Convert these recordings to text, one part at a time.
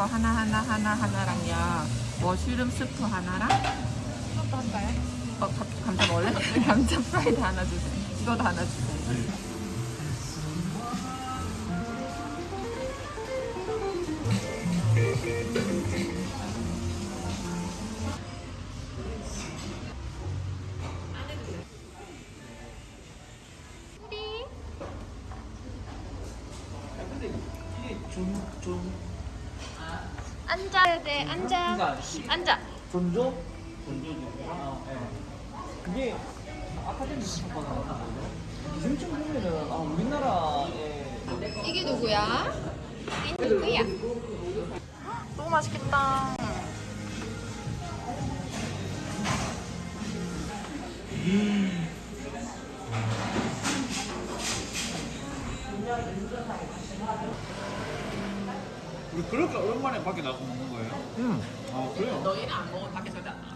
거 하나 하나 하나 하나랑요. 머쉬룸 스프 하나랑 또 할까요? 어, 감- 감자 먹을래? 감자 프라이드 하나 주세요. 이거도 하나 주세요. 앉아야 돼. 앉아. 앉아. 존조? 존조죠. 아, 예. 그게 아카데미 수업과 나왔거든요. 기생충 보면은 아 우리나라에 이게 누구야? 이게 누구야? 너무 맛있겠다. 우 그렇게 오랜만에 밖에 나가서 먹는 거예요? 음. 아 그래요? 너희는 안 먹으면 밖에 절대 안 나가.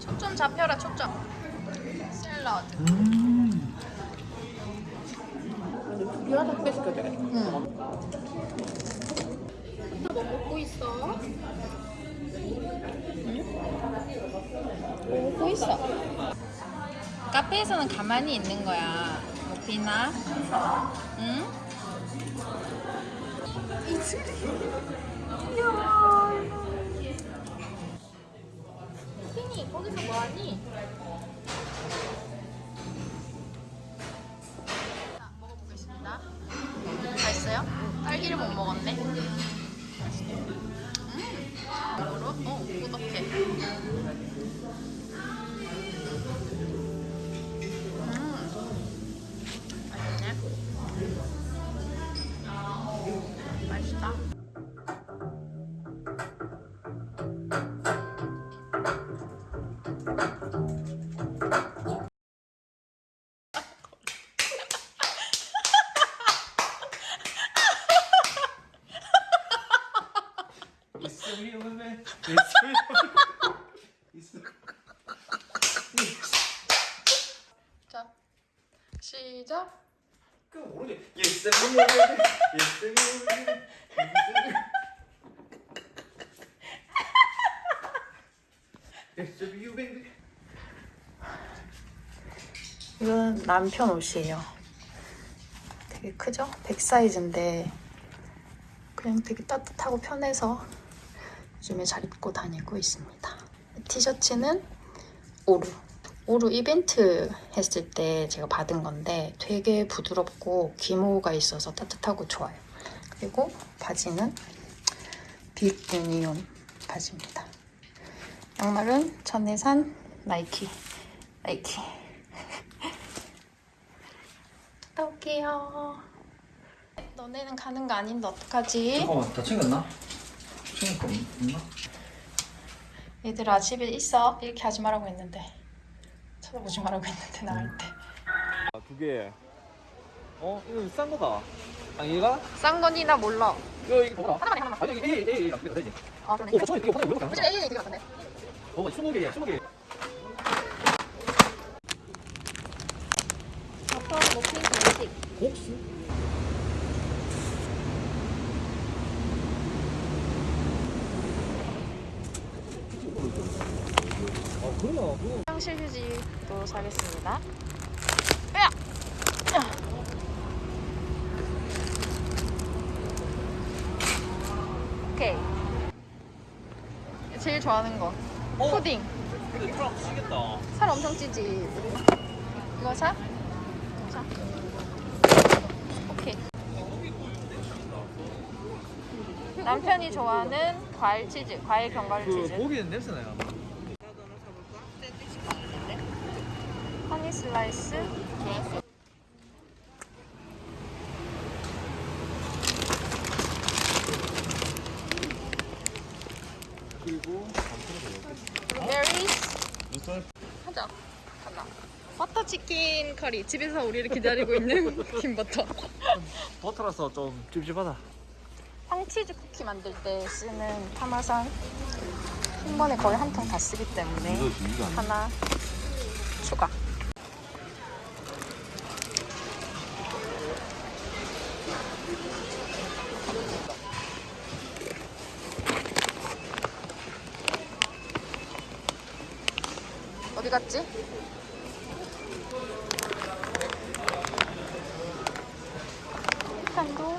초점 잡혀라 초점. 샐러드. 음. 이거 하나 크게 시켜줘야 돼. 응. 뭐 먹고 있어? 뭐 먹고 있어? 카페에서는 가만히 있는 거야. 모피나? 응? 피니 거기서 뭐하니? 맛있다. 남편 옷이에요. 되게 크죠? 100 사이즈인데 그냥 되게 따뜻하고 편해서 요즘에 잘 입고 다니고 있습니다. 티셔츠는 오루. 오루 이벤트 했을 때 제가 받은 건데 되게 부드럽고 기모가 있어서 따뜻하고 좋아요. 그리고 바지는 빅 유니온 바지입니다. 양말은 전에 산 나이키. 나이키. 갔다 올게요. 너네는 가는 거 아닌데 어떡하지? 잠깐만 다 챙겼나? 챙길 거 없나? 얘들아 집에 있어 이렇게 하지 말라고 했는데 쳐다보지 말라고 했는데 나갈 때 아, 두 개. 어 이거 싼 거다. 아 얘가? 싼 거니 나 몰라. 이거 이거 뭐야? 하나만 해, 하나만. 아니 이게 A A A 가 되지. 아, 그러네. 오, 저기 이거 하나 안 요즘 사? AA 되게 같은데. 어, 20개야, 20개. 버터 머핀 곡수? 아, 그러나 그거 화장실 휴지도 사겠습니다 야! 오케이 제일 좋아하는 거 어? 푸딩 근데 트럼 치겠다. 살 엄청 찌지 이거 사? 이거 사 오케이 남편이 좋아하는 과일 치즈 과일 견과류 그 치즈. 고기는 냄새 나요. 허니 슬라이스. 그리고 berries 하자. 하나. 버터 치킨 커리. 집에서 우리를 기다리고 있는 김버터. 버터라서 좀 찝찝하다. 콘치즈 쿠키 만들 때 쓰는 파마산? 한 번에 거의 한 통 다 쓰기 때문에 하나 추가. 어디 갔지? 한도?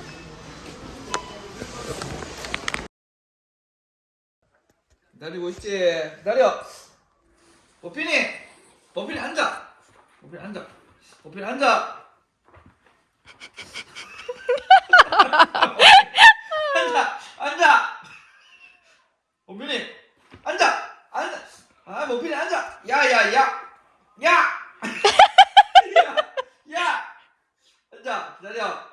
기다리고 있지. 기다려. 버피니. 버피니 앉아. 버피니 앉아. 앉아. 앉아. 앉아. 버피니 앉아. 앉아. 아, 버피니 앉아. 야, 야, 야. 야. 야. 야. 앉아. 기다려.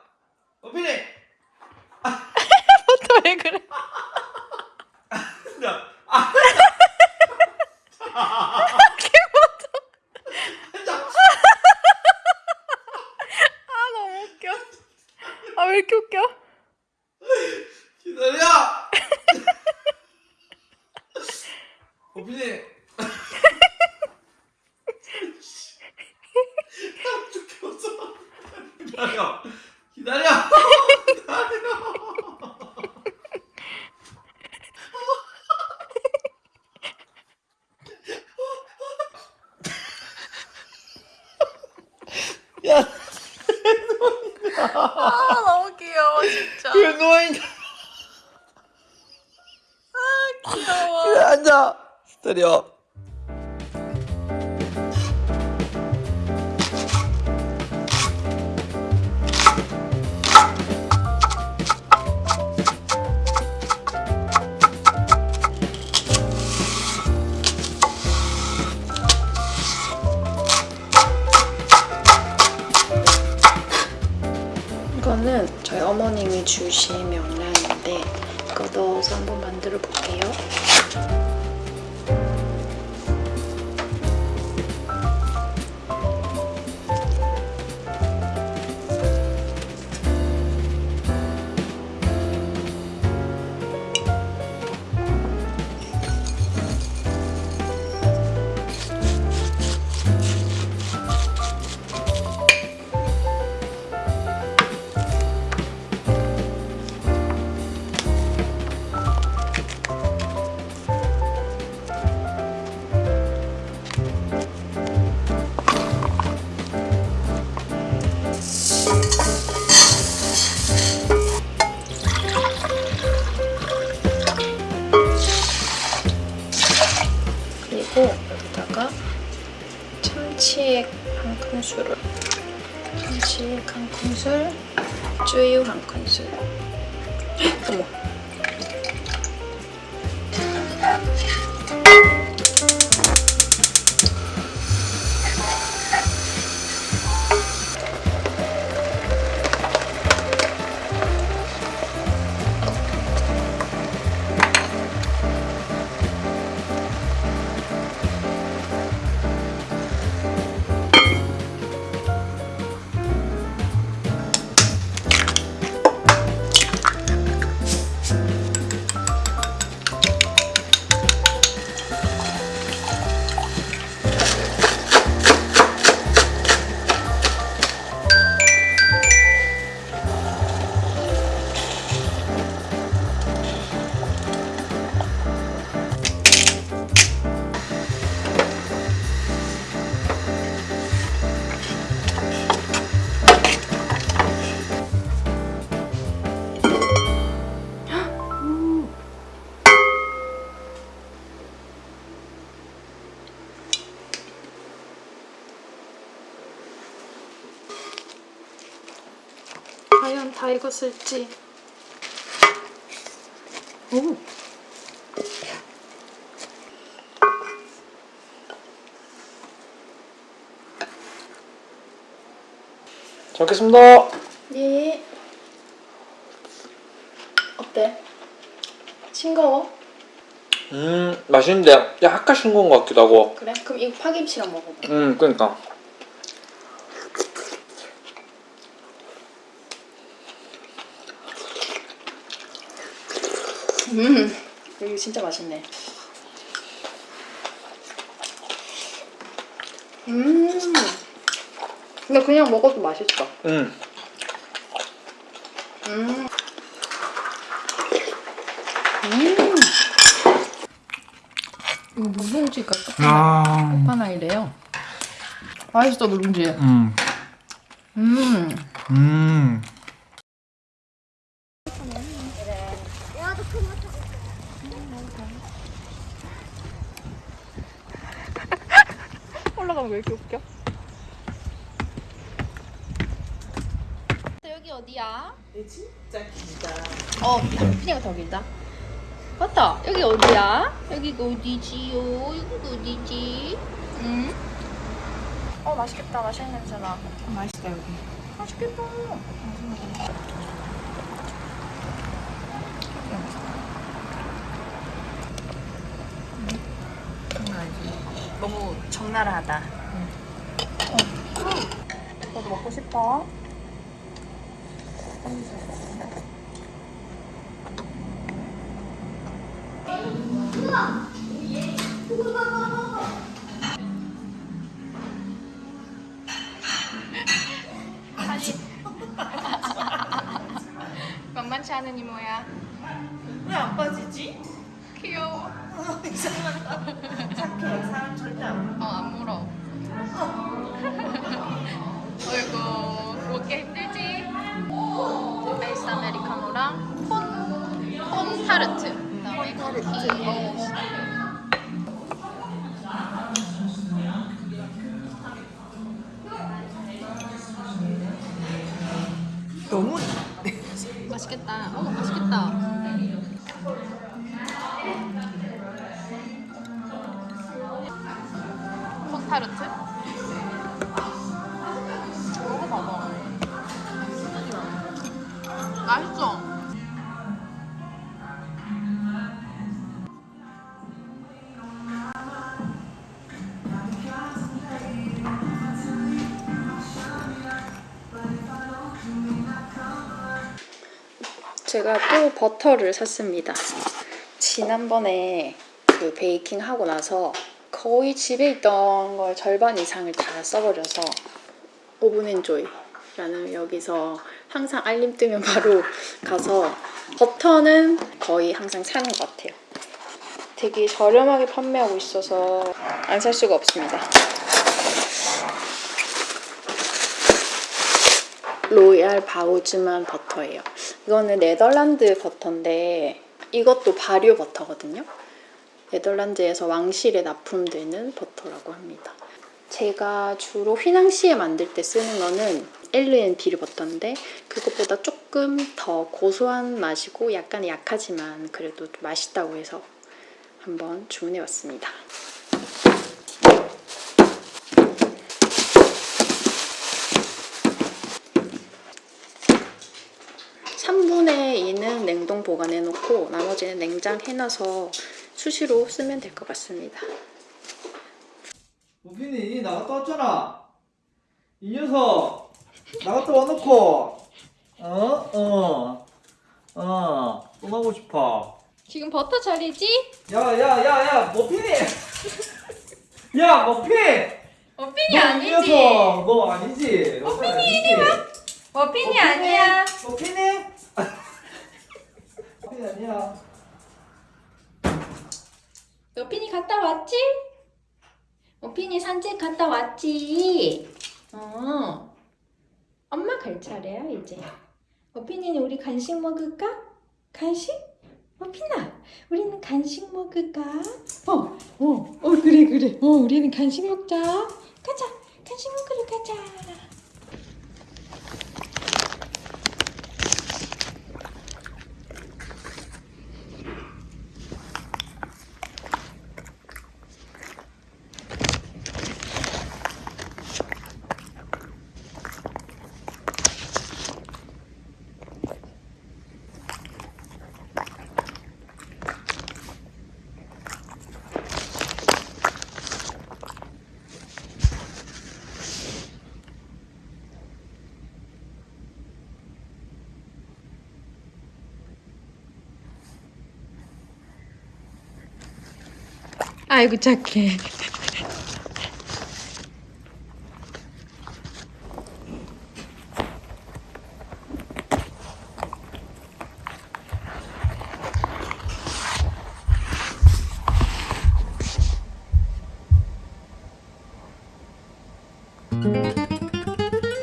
버피니 또 왜 그래? 앉아. 아. 앉아. 아 너무 웃겨. 아 왜 이렇게 웃겨? 기다려! 호빈이! 땀 죽겠어. 기다려! 기다려! 기다려! 야, 아 너무 귀여워 진짜. 왜 누워있냐? 귀여워. 앉아! 기 쯔유 다 익었을지 오 잘 먹겠습니다. 예. 어때? 싱거워? 음, 맛있는데 약간 싱거운 것 같기도 하고. 그래? 그럼 이거 파김치랑 먹어봐. 음, 그러니까. 음, 이거 진짜 맛있네. 음, 근데 그냥 먹어도 맛있어. 음, 음. 음. 이거 누룽지가 아, 끝판왕이래요. 맛있어 누룽지. 음, 음. 음. 올라가면 왜 이렇게 웃겨? 여기 어디야? 진짜 길다. 어, 피니가 더 길다. 맞다. 여기 어디야? 여기가 어디지요? 여기가 어디지? 응? 어, 맛있겠다. 맛있는 냄새 나. 맛있다 여기. 맛있겠다. 너무 적나라하다. 너도 먹고 싶어? 사진. 만만치 않은 이모야. 왜 안 빠지지? 귀여워. 착해. 제가 또 버터를 샀습니다. 지난번에 그 베이킹 하고 나서 거의 집에 있던 걸 절반 이상을 다 써버려서 오븐엔조이라는 여기서 항상 알림 뜨면 바로 가서 버터는 거의 항상 사는 것 같아요. 되게 저렴하게 판매하고 있어서 안 살 수가 없습니다. 로얄 바우즈만 버터예요. 이거는 네덜란드 버터인데 이것도 발효 버터거든요. 네덜란드에서 왕실에 납품되는 버터라고 합니다. 제가 주로 휘낭시에 만들 때 쓰는 거는 엘르엔 비르 버터인데 그것보다 조금 더 고소한 맛이고 약간 약하지만 그래도 맛있다고 해서 한번 주문해 왔습니다. 3분의 2는 냉동 보관해 놓고 나머지는 냉장 해 놔서 수시로 쓰면 될 것 같습니다. 우빈이 나갔다 왔잖아. 이 녀석 나갔다 와놓고 어? 어. 어. 또 나고 싶어. 지금 버터 자리지? 야야야야 머핀이. 야 머핀. 머핀이 녀석 너 아니지. 머핀이 이리 와. 머핀이 아니야. 머핀이. 머핀이 아니야. 머핀이 갔다 왔지? 머핀이 산책 갔다 왔지? 어. 엄마 갈 차례야 이제. 머핀이는 우리 간식 먹을까? 간식? 머핀아, 우리는 간식 먹을까? 어, 어, 어 그래 그래. 어, 우리는 간식 먹자. 가자, 간식 먹으러 가자. 아이고 착해.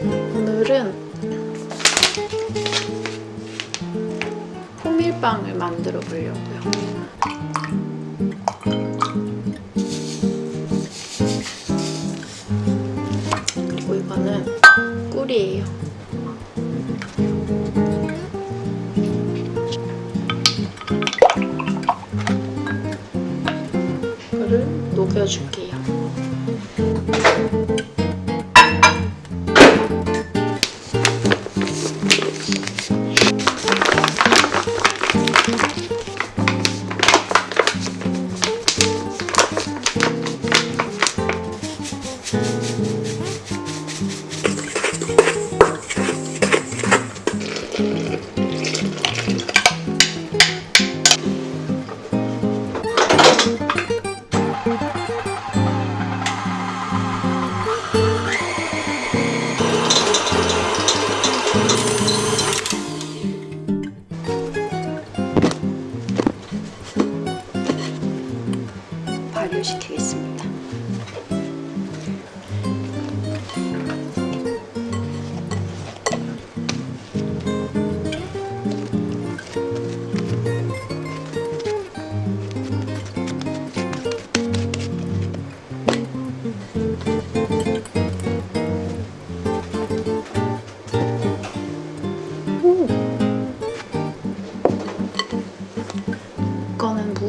오늘은 호밀빵을 만들어 보려고요. 꿀이에요. 이거를 녹여줄게요.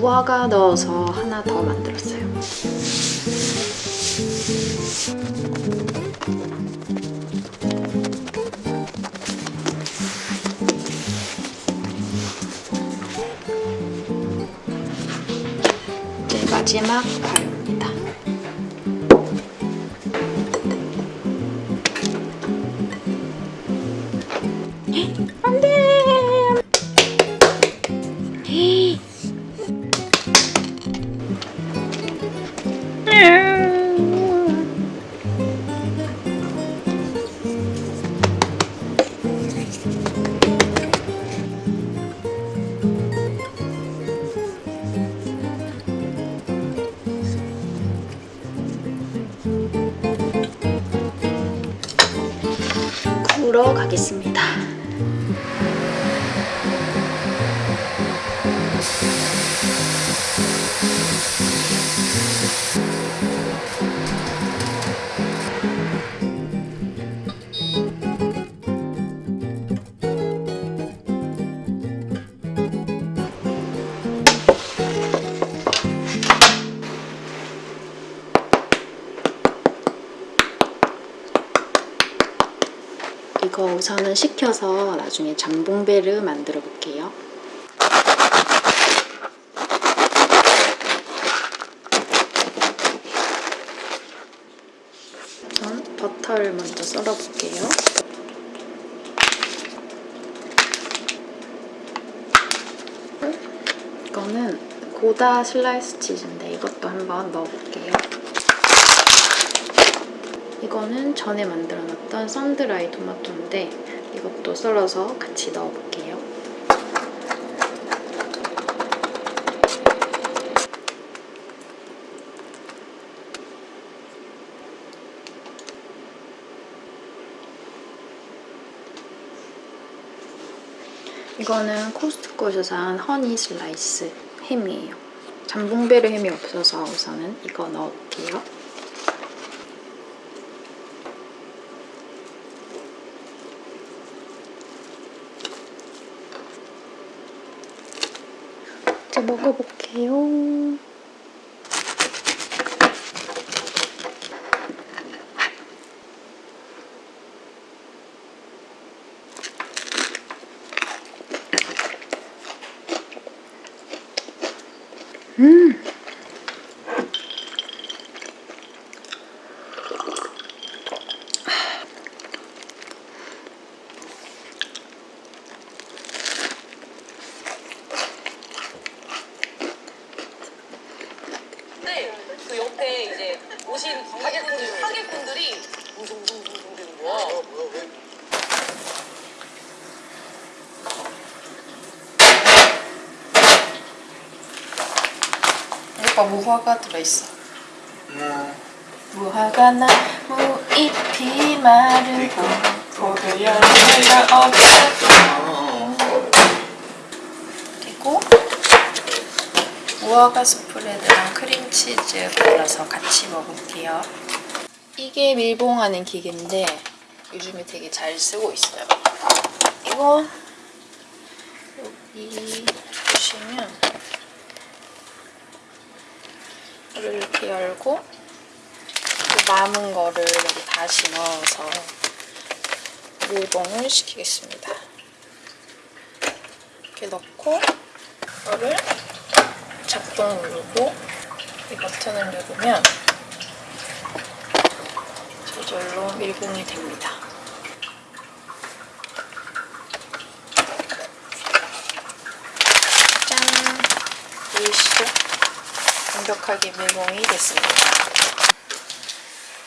무화과 넣어서 하나 더 만들었어요. 이제 마지막 발 구러 가겠습니다. 식혀서 나중에 잠봉베르 만들어 볼게요. 우선 버터를 먼저 썰어 볼게요. 이거는 고다 슬라이스 치즈인데 이것도 한번 넣어볼게요. 이거는 전에 만들어놨던 sun-dried 토마토인데 이것도 썰어서 같이 넣어볼게요. 이거는 코스트코에서 산 honey slice 햄이에요. jambon-beurre 햄이 없어서 우선은 이거 넣어볼게요. 먹어볼게요. 음. 근데 그 옆에 이제 오신 가게분들, 하객분들이 웅성웅성웅성 되는 거야. 오빠 무화과 들어있어. 무화과 나무 잎이 마르고 고개 열매가 없어. 그리고 무화과 스프레드랑 크림치즈 발라서 같이 먹을게요. 이게 밀봉하는 기계인데 요즘에 되게 잘 쓰고 있어요 이거 여기 보시면 이걸 이렇게 열고 그 남은 거를 여기 다시 넣어서 밀봉을 시키겠습니다. 이렇게 넣고 이거를 작동 누르고 이 버튼을 누르면 저절로 밀봉이 됩니다. 짠! 보이시죠? 완벽하게 밀봉이 됐습니다.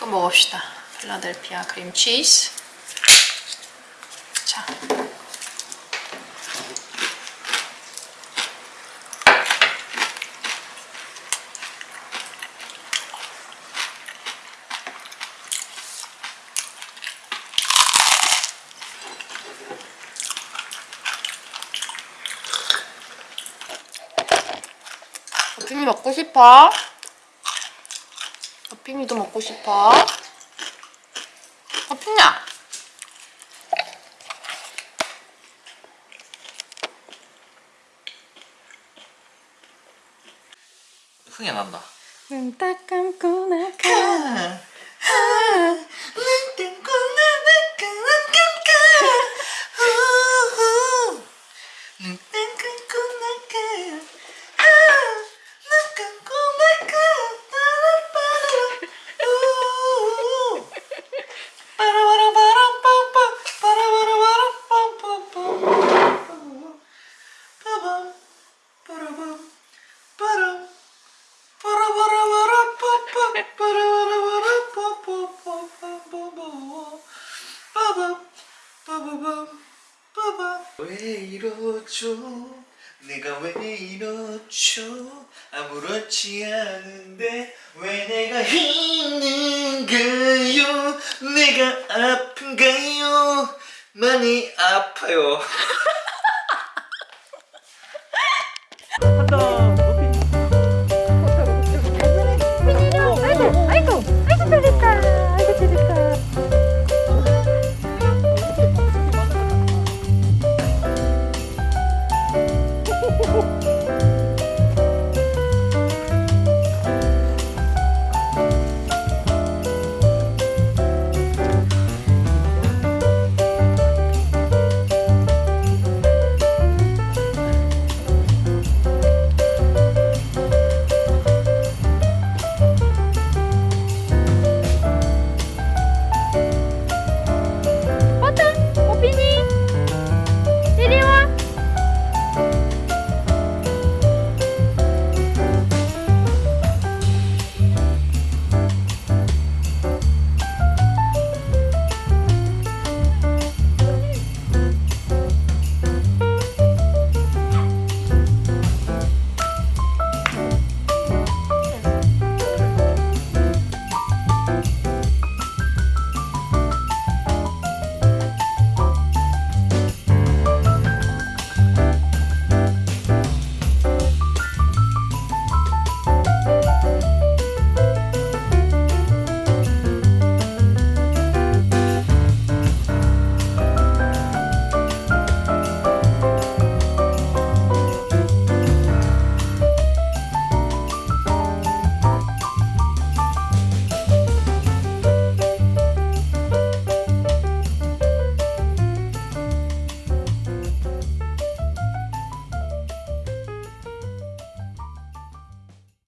먹읍시다. 필라델피아 크림치즈. 자. 어핑이 먹고 싶어? 어핑이도 먹고 싶어? 어핑야! 흥이 난다. 눈딱 감고 나가 내가 왜 이러죠? 아무렇지 않은데 왜 내가 힘